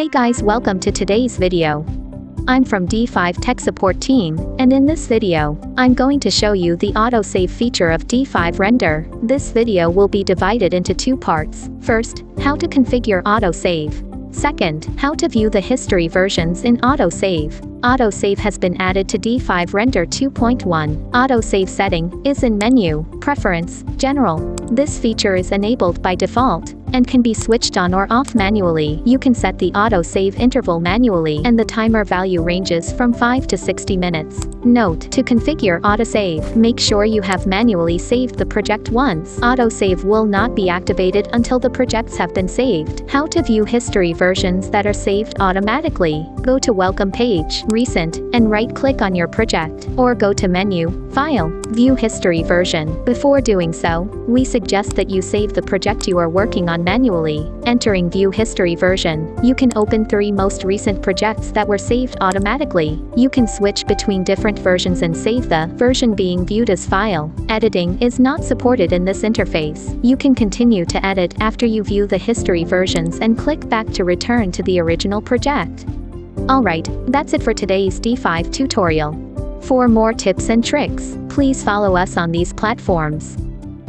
Hey guys welcome to today's video. I'm from D5 Tech Support Team, and in this video, I'm going to show you the autosave feature of D5 Render. This video will be divided into two parts. First, how to configure autosave. Second, how to view the history versions in autosave. Autosave has been added to D5 Render 2.1. Autosave setting is in Menu, Preference, General. This feature is enabled by default and can be switched on or off manually. You can set the auto save interval manually and the timer value ranges from 5 to 60 minutes. Note, to configure autosave, make sure you have manually saved the project once. Autosave will not be activated until the projects have been saved. How to view history versions that are saved automatically. Go to Welcome page, Recent, and right-click on your project, or go to Menu, File, View History Version. Before doing so, we suggest that you save the project you are working on manually. Entering View History version, you can open three most recent projects that were saved automatically. You can switch between different versions and save the version being viewed as file. Editing is not supported in this interface. You can continue to edit after you view the history versions and click back to return to the original project. Alright, that's it for today's D5 tutorial. For more tips and tricks, please follow us on these platforms.